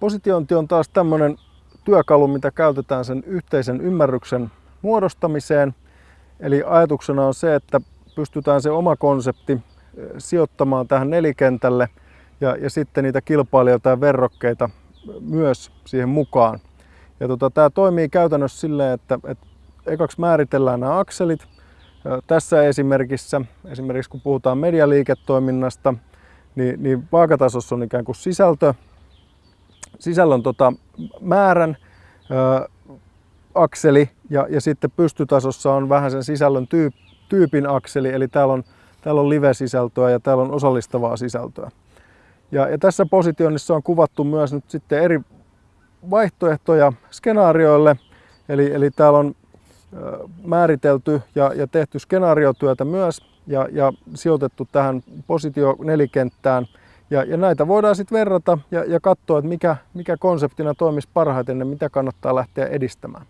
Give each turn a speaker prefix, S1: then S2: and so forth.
S1: Positiointi on taas tämmöinen työkalu, mitä käytetään sen yhteisen ymmärryksen muodostamiseen. Eli ajatuksena on se, että pystytään se oma konsepti sijoittamaan tähän nelikentälle ja, ja sitten niitä kilpailijoita ja verrokkeita myös siihen mukaan. Ja tota, tämä toimii käytännössä silleen, että, että ekaksi määritellään nämä akselit. Tässä esimerkissä, esimerkiksi kun puhutaan medialiiketoiminnasta, niin, niin vaakatasossa on ikään kuin sisältö, sisällön tota, määrän ö, akseli ja, ja sitten pystytasossa on vähän sen sisällön tyyp, tyypin akseli, eli täällä on, täällä on live-sisältöä ja täällä on osallistavaa sisältöä. Ja, ja tässä positionissa on kuvattu myös nyt sitten eri vaihtoehtoja skenaarioille, eli, eli täällä on määritelty ja, ja tehty skenaariotyötä myös ja, ja sijoitettu tähän positio nelikenttään. Ja, ja näitä voidaan sitten verrata ja, ja katsoa, että mikä, mikä konseptina toimisi parhaiten ja mitä kannattaa lähteä edistämään.